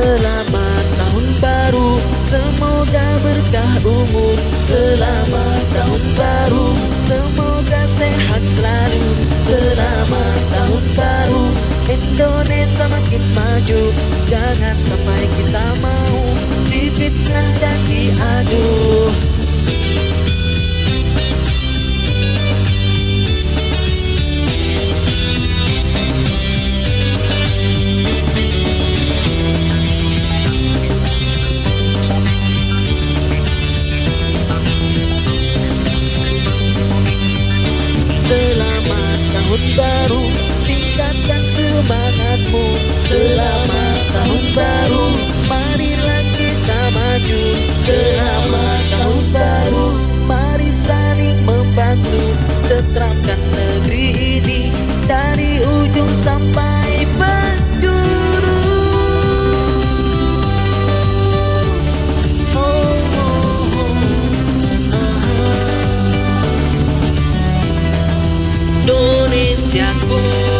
Selamat tahun baru. Semoga berkah umur Selamat tahun baru. Semoga sehat selalu. Selamat tahun baru. Indonesia makin maju. Jangan sampai kita mau Difitnah dan diadu baru Tingkatkan semangatmu Selamat tahun Indonesiaku Selamat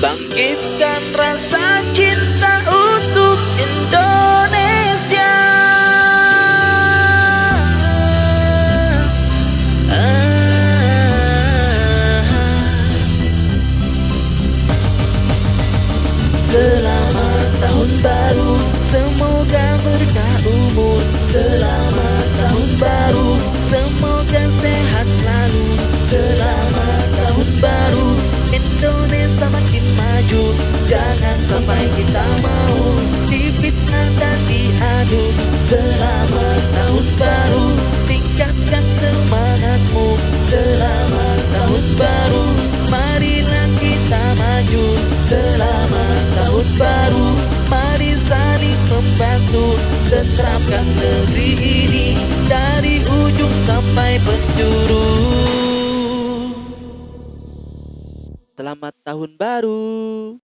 Bangkitkan rasa cinta untuk Indonesia Ah. Selamat tahun baru Semoga berkah sampai kita mau Difitnah dan diadu. Selamat tahun baru Tingkatkan semangatmu. Selamat tahun baru Marilah kita maju. Selamat tahun baru Mari saling membantu. Tenteramkan negeri ini Dari ujung sampai penjuru. Selamat tahun baru